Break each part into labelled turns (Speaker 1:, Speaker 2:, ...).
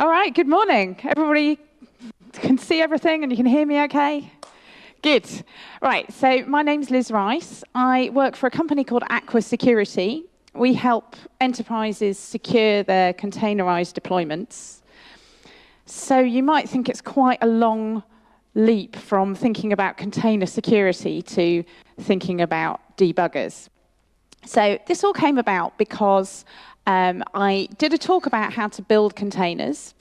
Speaker 1: All right, good morning. Everybody can see everything and you can hear me okay? Good. Right, so my name's Liz Rice. I work for a company called Aqua Security. We help enterprises secure their containerized deployments. So you might think it's quite a long leap from thinking about container security to thinking about debuggers. So this all came about because um, I did a talk about how to build containers,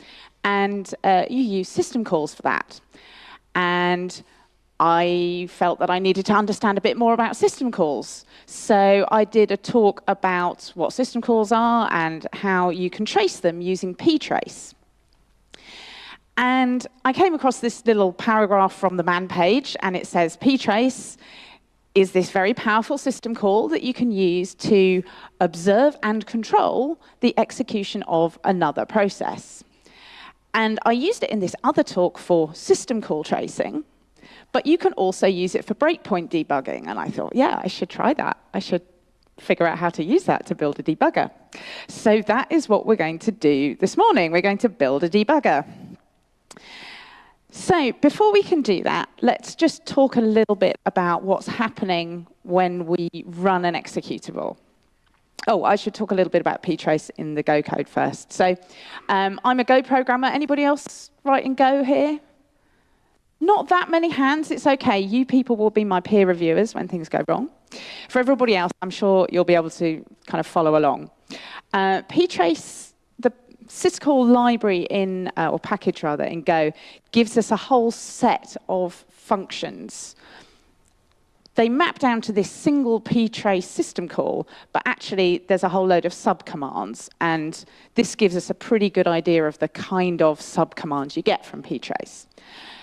Speaker 1: and uh, you use system calls for that. And I felt that I needed to understand a bit more about system calls. So I did a talk about what system calls are and how you can trace them using ptrace. And I came across this little paragraph from the man page, and it says ptrace is this very powerful system call that you can use to observe and control the execution of another process. And I used it in this other talk for system call tracing, but you can also use it for breakpoint debugging. And I thought, yeah, I should try that. I should figure out how to use that to build a debugger. So that is what we're going to do this morning. We're going to build a debugger. So before we can do that, let's just talk a little bit about what's happening when we run an executable. Oh, I should talk a little bit about ptrace in the Go code first. So um, I'm a Go programmer. Anybody else writing Go here? Not that many hands. It's OK. You people will be my peer reviewers when things go wrong. For everybody else, I'm sure you'll be able to kind of follow along. Uh, ptrace syscall library in, uh, or package rather, in Go gives us a whole set of functions. They map down to this single ptrace system call, but actually there's a whole load of subcommands, and this gives us a pretty good idea of the kind of subcommands you get from ptrace.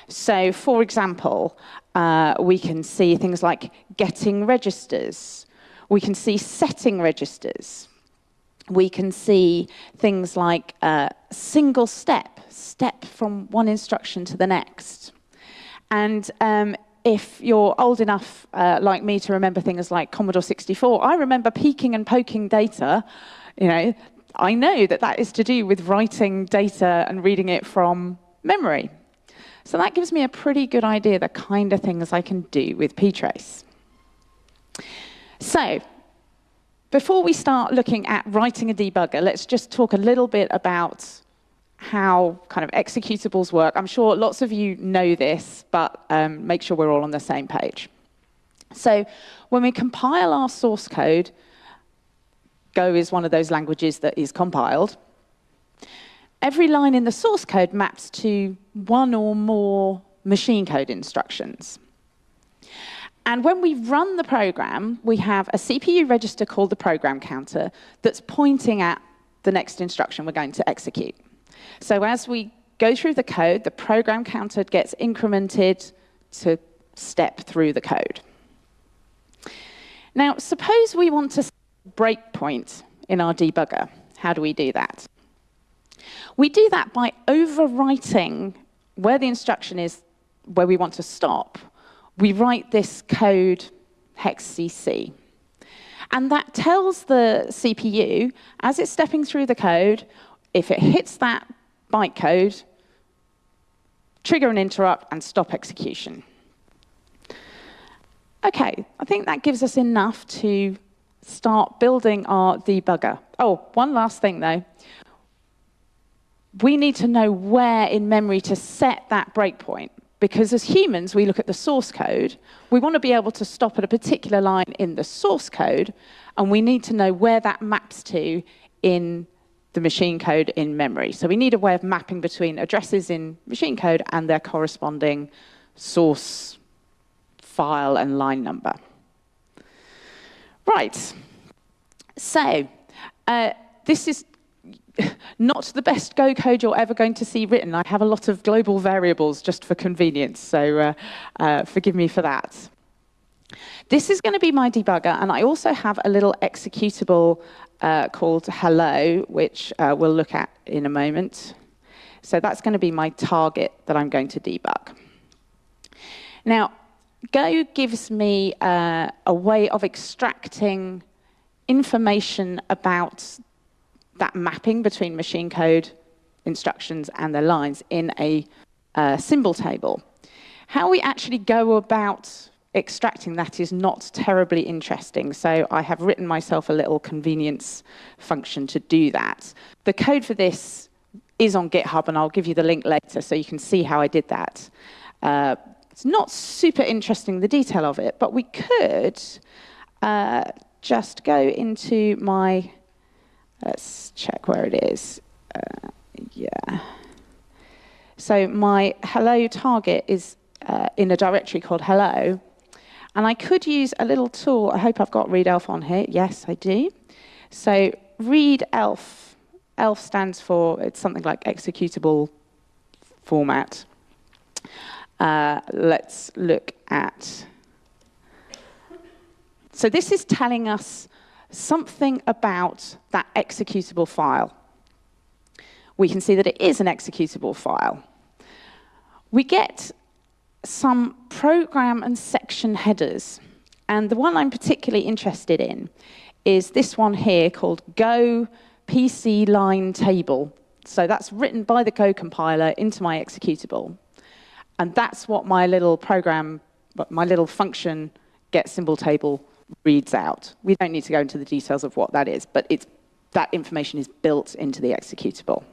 Speaker 1: So, for example, uh, we can see things like getting registers. We can see setting registers we can see things like uh, single step, step from one instruction to the next. And um, if you're old enough, uh, like me, to remember things like Commodore 64, I remember peeking and poking data. You know, I know that that is to do with writing data and reading it from memory. So that gives me a pretty good idea the kind of things I can do with ptrace. So before we start looking at writing a debugger, let's just talk a little bit about how kind of executables work. I'm sure lots of you know this, but um, make sure we're all on the same page. So when we compile our source code, Go is one of those languages that is compiled. Every line in the source code maps to one or more machine code instructions. And when we run the program, we have a CPU register called the program counter that's pointing at the next instruction we're going to execute. So as we go through the code, the program counter gets incremented to step through the code. Now, suppose we want to breakpoint in our debugger. How do we do that? We do that by overwriting where the instruction is where we want to stop we write this code hexcc. And that tells the CPU, as it's stepping through the code, if it hits that bytecode, trigger an interrupt and stop execution. OK, I think that gives us enough to start building our debugger. Oh, one last thing, though. We need to know where in memory to set that breakpoint. Because as humans, we look at the source code. We want to be able to stop at a particular line in the source code, and we need to know where that maps to in the machine code in memory. So we need a way of mapping between addresses in machine code and their corresponding source file and line number. Right. So uh, this is not the best Go code you're ever going to see written. I have a lot of global variables just for convenience, so uh, uh, forgive me for that. This is going to be my debugger, and I also have a little executable uh, called hello, which uh, we'll look at in a moment. So that's going to be my target that I'm going to debug. Now, Go gives me uh, a way of extracting information about that mapping between machine code instructions and their lines in a uh, symbol table. How we actually go about extracting that is not terribly interesting. So I have written myself a little convenience function to do that. The code for this is on GitHub, and I'll give you the link later so you can see how I did that. Uh, it's not super interesting, the detail of it, but we could uh, just go into my, let's check where it is. Uh, yeah. So my hello target is uh, in a directory called hello, and I could use a little tool. I hope I've got readelf on here. Yes, I do. So readelf, ELF stands for, it's something like executable format. Uh, let's look at, so this is telling us something about that executable file. We can see that it is an executable file. We get some program and section headers. And the one I'm particularly interested in is this one here called Go PC line table. So that's written by the Go compiler into my executable. And that's what my little program, my little function get symbol table reads out. We don't need to go into the details of what that is, but it's, that information is built into the executable.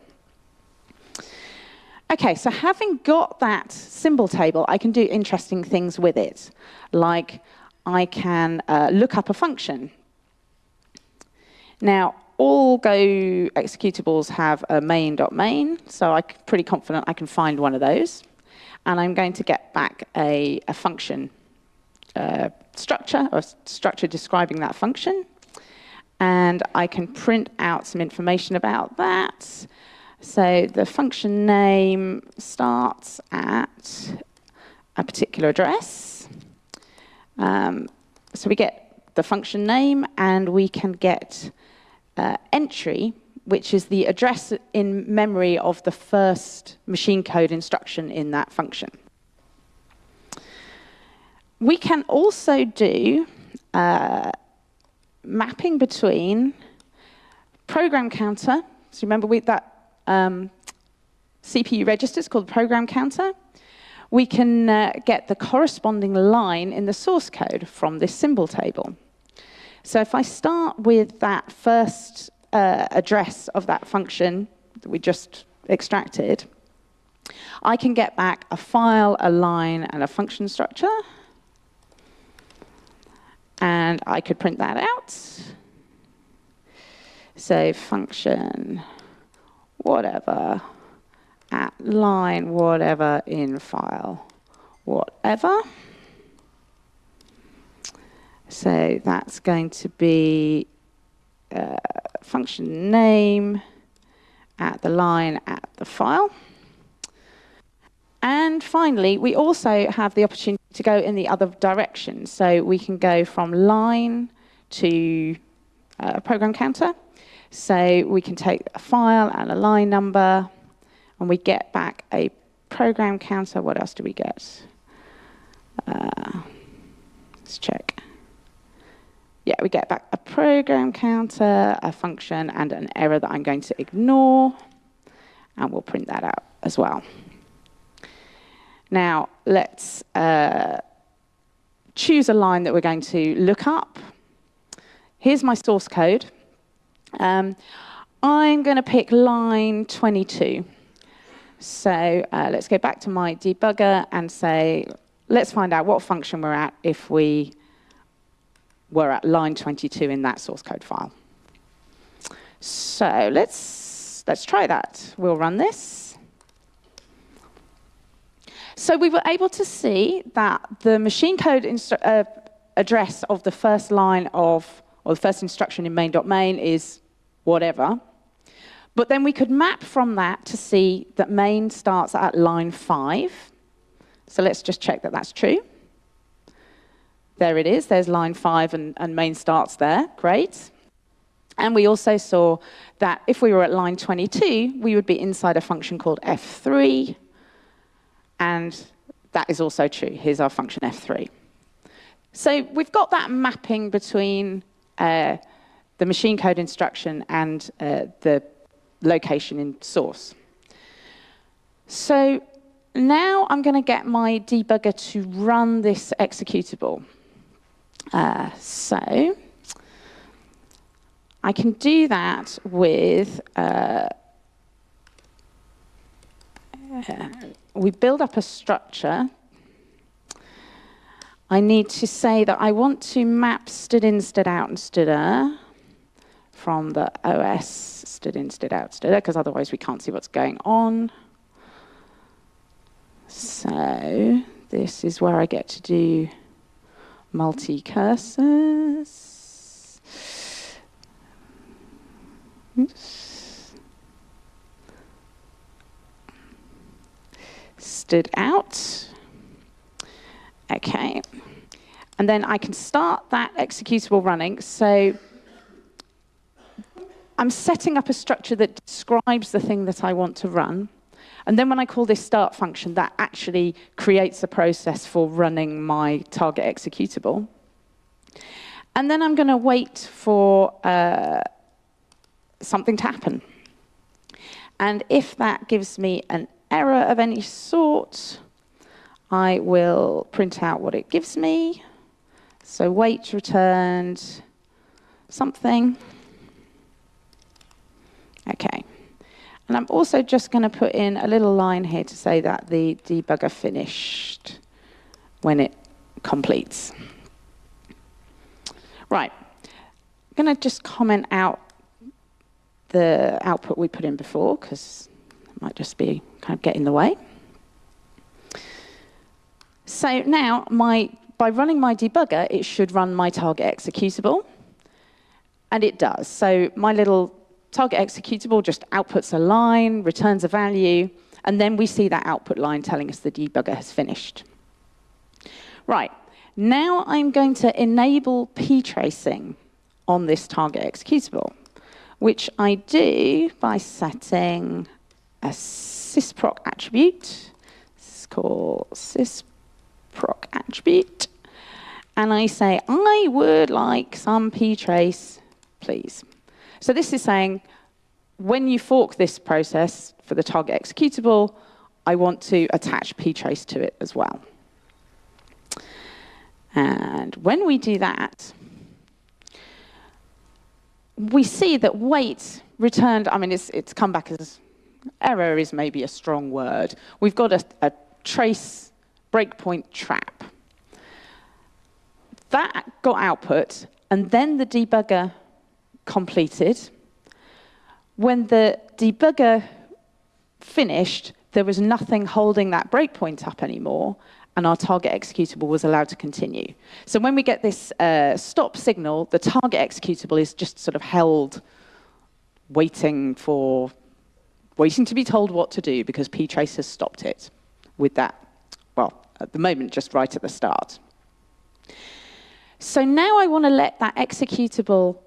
Speaker 1: Okay, so having got that symbol table, I can do interesting things with it. Like I can uh, look up a function. Now, all Go executables have a main.main, .main, so I'm pretty confident I can find one of those. And I'm going to get back a, a function uh, structure, or structure describing that function. And I can print out some information about that. So the function name starts at a particular address. Um, so we get the function name and we can get uh, entry, which is the address in memory of the first machine code instruction in that function. We can also do uh, mapping between program counter. So remember we, that um, CPU registers called program counter, we can uh, get the corresponding line in the source code from this symbol table. So if I start with that first uh, address of that function that we just extracted, I can get back a file, a line, and a function structure. And I could print that out. So function whatever, at line whatever in file whatever. So that's going to be uh, function name at the line at the file. And finally, we also have the opportunity to go in the other direction. So we can go from line to uh, program counter. So we can take a file and a line number, and we get back a program counter. What else do we get? Uh, let's check. Yeah, we get back a program counter, a function, and an error that I'm going to ignore. And we'll print that out as well. Now, let's uh, choose a line that we're going to look up. Here's my source code. Um, I'm going to pick line 22. So uh, let's go back to my debugger and say, let's find out what function we're at if we were at line 22 in that source code file. So let's, let's try that. We'll run this. So we were able to see that the machine code uh, address of the first line of, or the first instruction in main.main .main is whatever. But then we could map from that to see that main starts at line 5. So let's just check that that's true. There it is. There's line 5 and, and main starts there. Great. And we also saw that if we were at line 22, we would be inside a function called f3. And that is also true. Here's our function f3. So we've got that mapping between uh, the machine code instruction and uh, the location in source. So now I'm going to get my debugger to run this executable. Uh, so I can do that with, we build up a structure. I need to say that I want to map stood in, stood out, and stdr er from the OS stood in, stood out, stdr, er, because otherwise we can't see what's going on. So this is where I get to do multi-cursors. Stood out. Okay. And then I can start that executable running. So I'm setting up a structure that describes the thing that I want to run. And then when I call this start function, that actually creates a process for running my target executable. And then I'm going to wait for uh, something to happen. And if that gives me an error of any sort, I will print out what it gives me. So wait returned something. Okay. And I'm also just going to put in a little line here to say that the debugger finished when it completes. Right. I'm going to just comment out the output we put in before because might just be kind of get in the way. So now, my, by running my debugger, it should run my target executable. And it does. So my little target executable just outputs a line, returns a value, and then we see that output line telling us the debugger has finished. Right, now I'm going to enable p-tracing on this target executable, which I do by setting a sysproc attribute. This is called sysproc attribute. And I say, I would like some p-trace, please. So this is saying, when you fork this process for the target executable, I want to attach ptrace to it as well. And when we do that, we see that wait returned, I mean, it's, it's come back as error is maybe a strong word. We've got a, a trace breakpoint trap. That got output, and then the debugger completed. When the debugger finished, there was nothing holding that breakpoint up anymore, and our target executable was allowed to continue. So when we get this uh, stop signal, the target executable is just sort of held waiting for, waiting to be told what to do because ptrace has stopped it with that, well, at the moment, just right at the start. So now I want to let that executable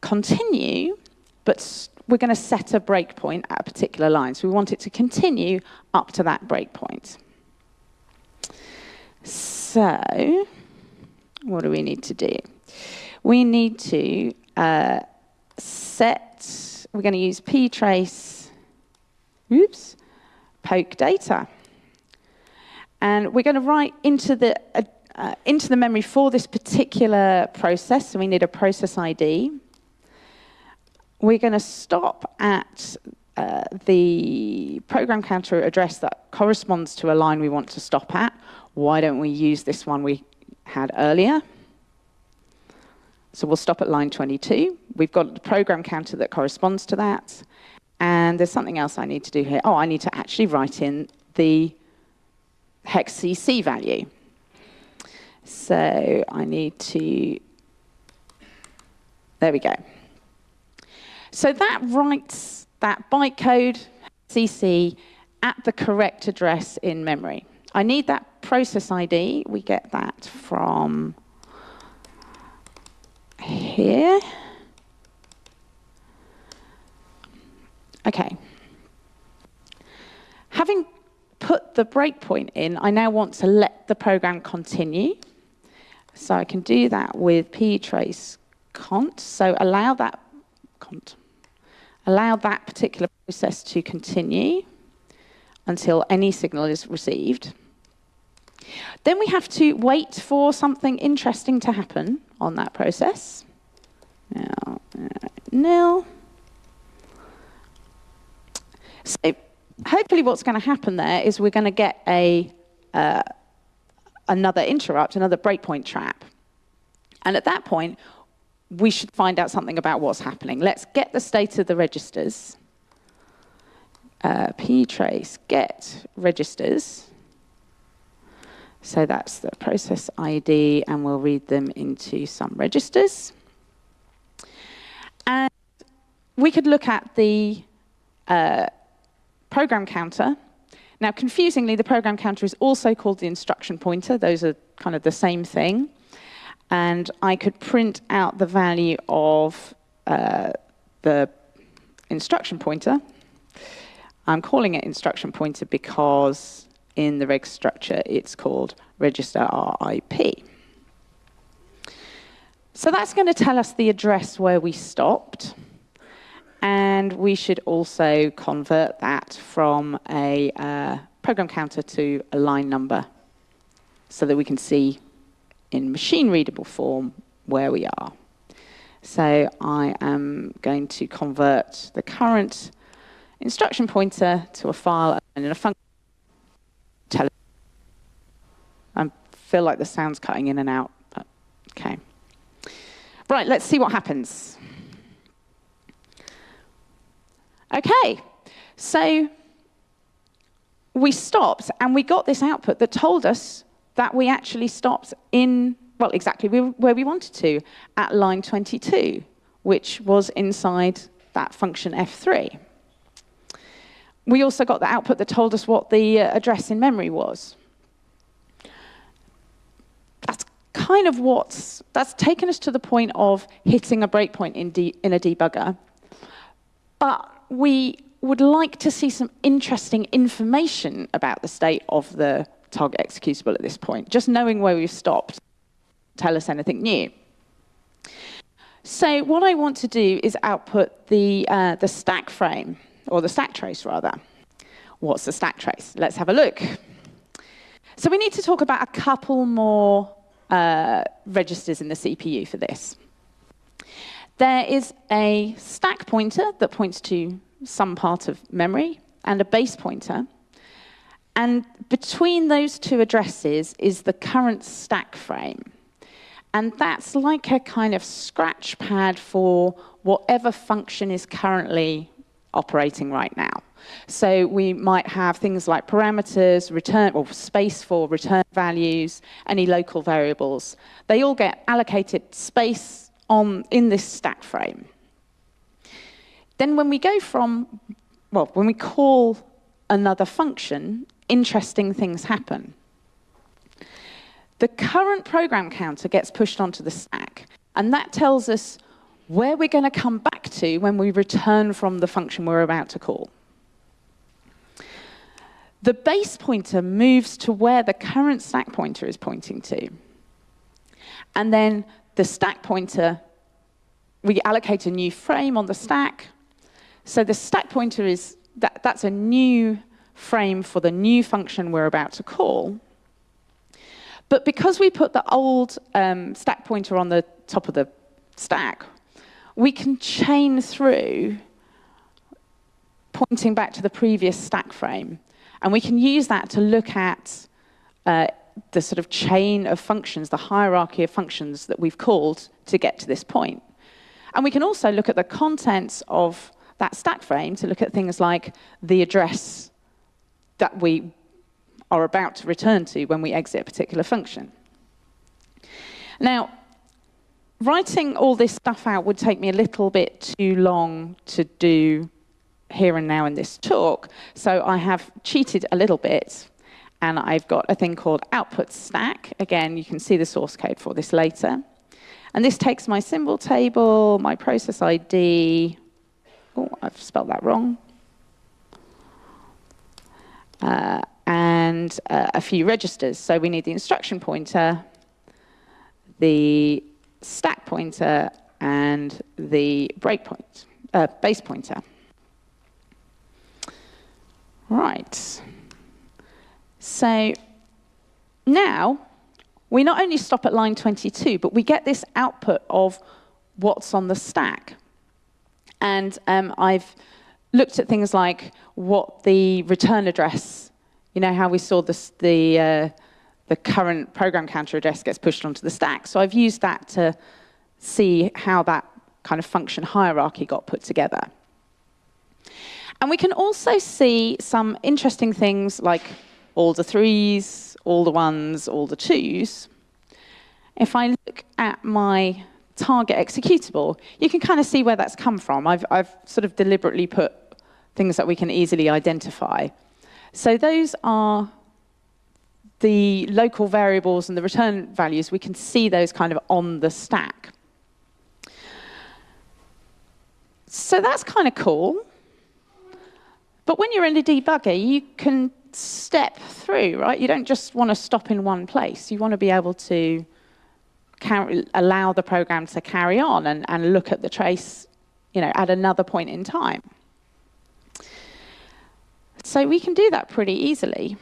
Speaker 1: continue, but we're going to set a breakpoint at a particular line. So we want it to continue up to that breakpoint. So what do we need to do? We need to uh, set, we're going to use ptrace, oops, poke data. And we're going to write into the, uh, uh, into the memory for this particular process, so we need a process ID. We're going to stop at uh, the program counter address that corresponds to a line we want to stop at. Why don't we use this one we had earlier? So we'll stop at line 22. We've got the program counter that corresponds to that. And there's something else I need to do here. Oh, I need to actually write in the hex CC value. So I need to, there we go. So that writes that bytecode CC at the correct address in memory. I need that process ID. We get that from here. Okay. Having put the breakpoint in, I now want to let the program continue. So I can do that with ptrace cont. So allow that cont allow that particular process to continue. until any signal is received. Then we have to wait for something interesting to happen on that process. Now, uh, nil. So hopefully what's going to happen there is we're going to get a uh, another interrupt, another breakpoint trap. And at that point, we should find out something about what's happening. Let's get the state of the registers. Uh, ptrace get registers. So that's the process ID, and we'll read them into some registers. And we could look at the uh, program counter. Now, confusingly, the program counter is also called the instruction pointer. Those are kind of the same thing. And I could print out the value of uh, the instruction pointer. I'm calling it instruction pointer because in the reg structure, it's called register RIP. So that's going to tell us the address where we stopped. And we should also convert that from a uh, program counter to a line number so that we can see in machine readable form where we are. So I am going to convert the current instruction pointer to a file and in a function I feel like the sound's cutting in and out. But, okay. Right, let's see what happens. Okay, so we stopped and we got this output that told us that we actually stopped in, well, exactly where we wanted to, at line 22, which was inside that function f3. We also got the output that told us what the uh, address in memory was. That's kind of what's, that's taken us to the point of hitting a breakpoint in, in a debugger. But we would like to see some interesting information about the state of the target executable at this point. Just knowing where we've stopped tell us anything new. So what I want to do is output the, uh, the stack frame, or the stack trace rather. What's the stack trace? Let's have a look. So we need to talk about a couple more uh, registers in the CPU for this. There is a stack pointer that points to some part of memory and a base pointer. And between those two addresses is the current stack frame. And that's like a kind of scratch pad for whatever function is currently operating right now. So we might have things like parameters, return, or space for return values, any local variables. They all get allocated space on, in this stack frame. Then when we go from, well, when we call another function, interesting things happen. The current program counter gets pushed onto the stack, and that tells us where we're going to come back to when we return from the function we're about to call. The base pointer moves to where the current stack pointer is pointing to. And then the stack pointer, we allocate a new frame on the stack. So the stack pointer is, that, that's a new frame for the new function we're about to call. But because we put the old um, stack pointer on the top of the stack, we can chain through pointing back to the previous stack frame. And we can use that to look at uh, the sort of chain of functions, the hierarchy of functions that we've called to get to this point. And we can also look at the contents of that stack frame to look at things like the address that we are about to return to when we exit a particular function. Now, writing all this stuff out would take me a little bit too long to do here and now in this talk. So I have cheated a little bit and I've got a thing called output stack. Again, you can see the source code for this later. And this takes my symbol table, my process ID. Oh, I've spelled that wrong. Uh, and uh, a few registers. So we need the instruction pointer, the stack pointer, and the breakpoint, uh, base pointer. Right. So now we not only stop at line 22, but we get this output of what's on the stack. And um, I've looked at things like what the return address, you know, how we saw this, the, uh, the current program counter address gets pushed onto the stack. So I've used that to see how that kind of function hierarchy got put together. And we can also see some interesting things like all the threes, all the ones, all the twos. If I look at my target executable, you can kind of see where that's come from. I've, I've sort of deliberately put things that we can easily identify. So those are the local variables and the return values. We can see those kind of on the stack. So that's kind of cool. But when you're in a debugger, you can step through, right? You don't just want to stop in one place. You want to be able to carry, allow the program to carry on and, and look at the trace you know, at another point in time. So we can do that pretty easily.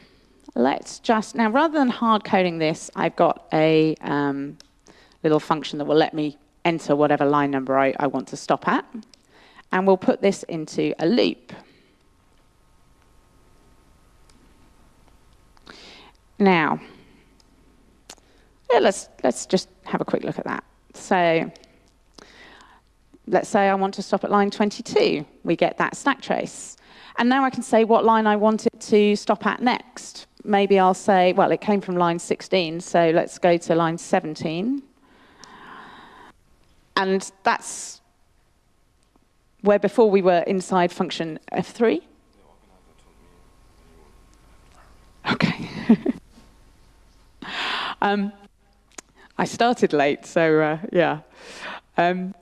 Speaker 1: Let's just, now rather than hard coding this, I've got a um, little function that will let me enter whatever line number I, I want to stop at. And we'll put this into a loop. Now, yeah, let's, let's just have a quick look at that. So let's say I want to stop at line 22. We get that stack trace. And now I can say what line I want it to stop at next. Maybe I'll say, well, it came from line 16, so let's go to line 17. And that's where before we were inside function F3. Okay. um, I started late, so uh, yeah. Um,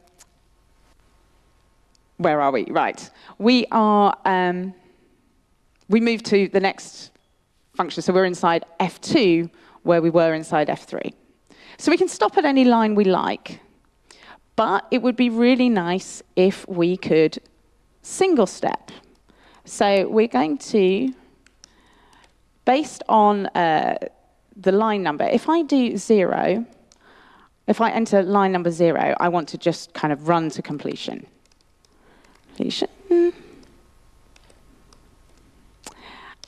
Speaker 1: where are we? Right. We are, um, we moved to the next function. So we're inside F2, where we were inside F3. So we can stop at any line we like, but it would be really nice if we could single step. So we're going to, based on uh, the line number, if I do zero, if I enter line number zero, I want to just kind of run to completion. Completion.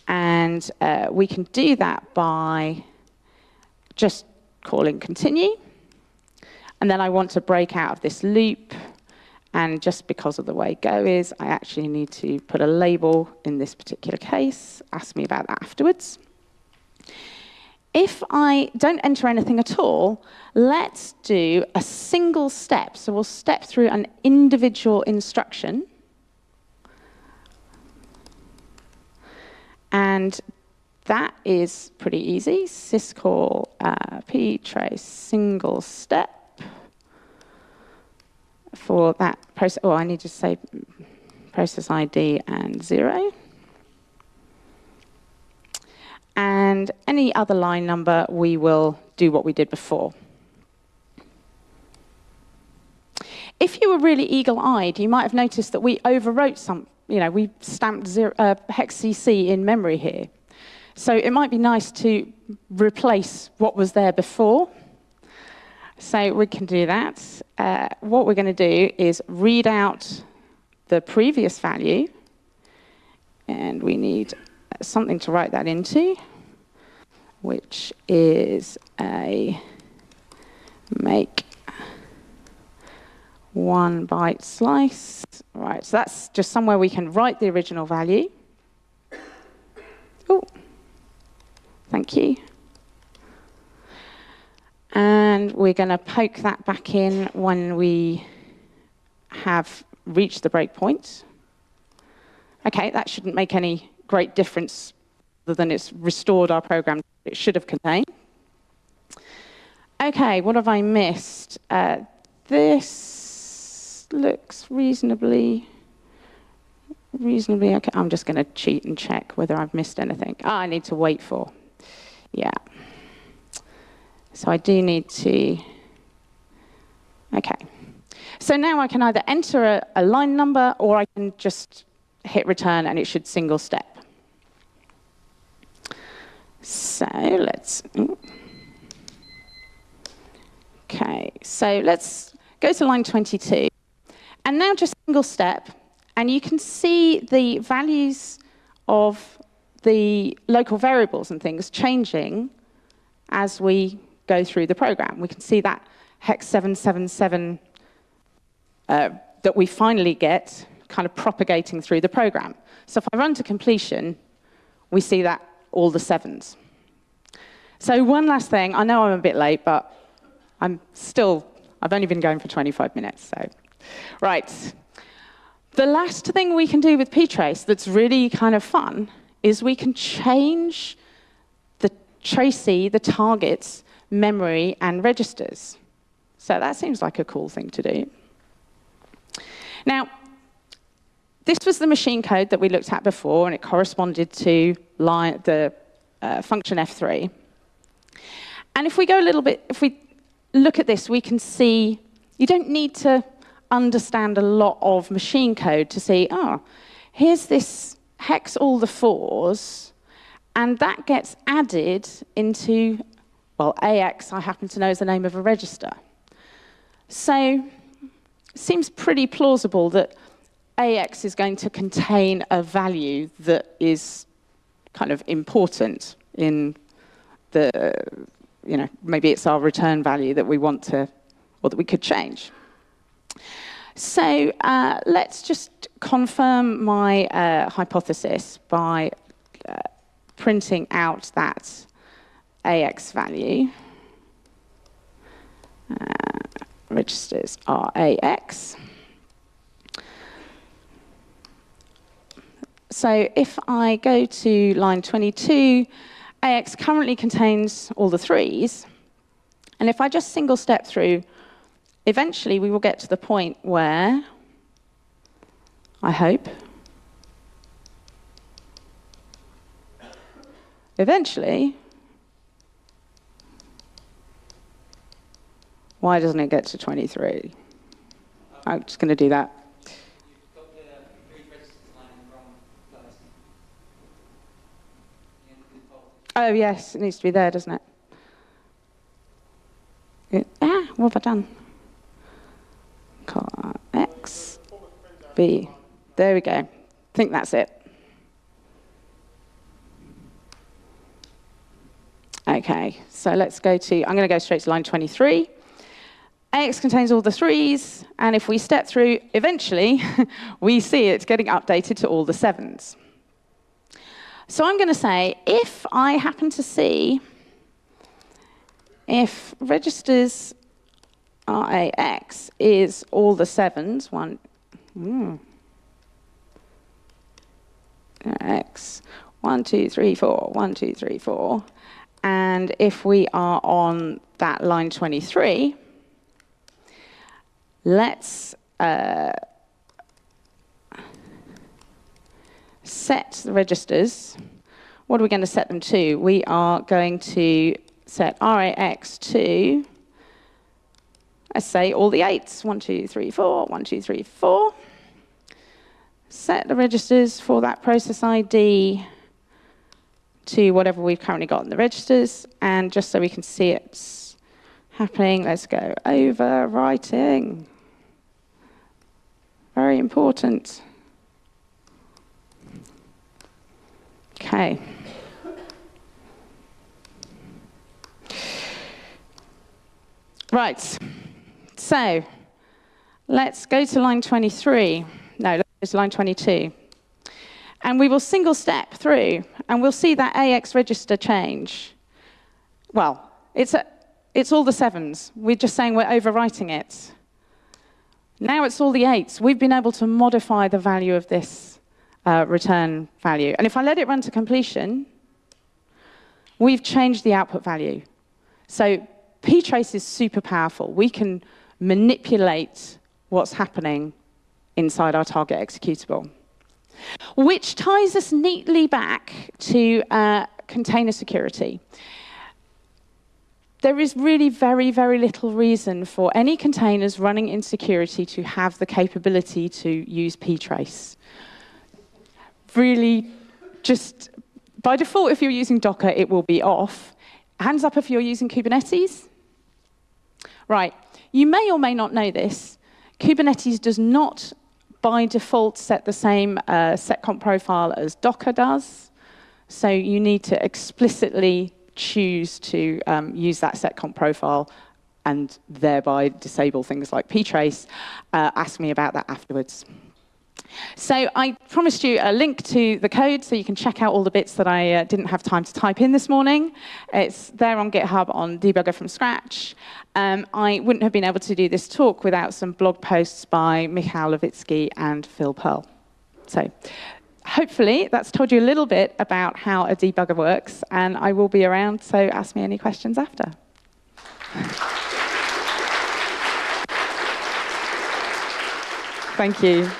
Speaker 1: And uh, we can do that by just calling continue. And then I want to break out of this loop. And just because of the way Go is, I actually need to put a label in this particular case. Ask me about that afterwards. If I don't enter anything at all, let's do a single step. So we'll step through an individual instruction. And that is pretty easy. syscall uh, ptrace single step for that process. Oh, I need to say process ID and zero. And any other line number, we will do what we did before. If you were really eagle-eyed, you might have noticed that we overwrote some, you know, we stamped zero, uh, hex CC in memory here. So it might be nice to replace what was there before. So we can do that. Uh, what we're going to do is read out the previous value, and we need something to write that into, which is a make one byte slice. Right, so that's just somewhere we can write the original value. Oh, thank you. And we're going to poke that back in when we have reached the breakpoint. Okay, that shouldn't make any great difference other than it's restored our program it should have contained. Okay, what have I missed? Uh, this looks reasonably, reasonably okay. I'm just going to cheat and check whether I've missed anything. Ah, I need to wait for. Yeah. So I do need to, okay. So now I can either enter a, a line number or I can just hit return and it should single step. So let's, okay, so let's go to line 22. And now just single step, and you can see the values of the local variables and things changing as we go through the program. We can see that hex 777 uh, that we finally get kind of propagating through the program. So if I run to completion, we see that all the sevens. So one last thing, I know I'm a bit late, but I'm still, I've only been going for 25 minutes, so. Right. The last thing we can do with ptrace that's really kind of fun is we can change the tracee, the target's memory and registers. So that seems like a cool thing to do. Now, this was the machine code that we looked at before, and it corresponded to line, the uh, function f3. And if we go a little bit, if we look at this, we can see you don't need to understand a lot of machine code to see, oh, here's this hex all the fours, and that gets added into, well, AX, I happen to know is the name of a register. So it seems pretty plausible that AX is going to contain a value that is kind of important in the, you know, maybe it's our return value that we want to, or that we could change. So uh, let's just confirm my uh, hypothesis by uh, printing out that AX value. Uh, registers are AX. So if I go to line 22, AX currently contains all the threes. And if I just single step through, eventually we will get to the point where, I hope, eventually, why doesn't it get to 23? I'm just going to do that. Oh, yes, it needs to be there, doesn't it? ah, what have I done? X, B. There we go. I think that's it. Okay, so let's go to, I'm going to go straight to line 23. AX contains all the threes, and if we step through, eventually, we see it getting updated to all the sevens. So I'm going to say, if I happen to see if registers RAX is all the sevens, one, mm, X, one, two, three, four, one, two, three, four. And if we are on that line 23, let's uh, set the registers. What are we going to set them to? We are going to set RAX to, let's say, all the eights. One, two, three, four, one, two, three, four. Set the registers for that process ID to whatever we've currently got in the registers. And just so we can see it's happening, let's go overwriting. Very important. Okay. Right. So let's go to line 23. No, let's go to line 22. And we will single step through, and we'll see that AX register change. Well, it's, a, it's all the sevens. We're just saying we're overwriting it. Now it's all the eights. We've been able to modify the value of this uh, return value. And if I let it run to completion, we've changed the output value. So ptrace is super powerful. We can manipulate what's happening inside our target executable. Which ties us neatly back to uh, container security. There is really very, very little reason for any containers running in security to have the capability to use ptrace really just by default, if you're using Docker, it will be off. Hands up if you're using Kubernetes. Right, you may or may not know this. Kubernetes does not, by default, set the same uh, seccomp profile as Docker does. So you need to explicitly choose to um, use that seccomp profile and thereby disable things like ptrace. Uh, ask me about that afterwards. So I promised you a link to the code so you can check out all the bits that I uh, didn't have time to type in this morning. It's there on GitHub on Debugger from scratch. Um, I wouldn't have been able to do this talk without some blog posts by Michal Levitsky and Phil Pearl. So hopefully that's told you a little bit about how a debugger works, and I will be around, so ask me any questions after. Thank you.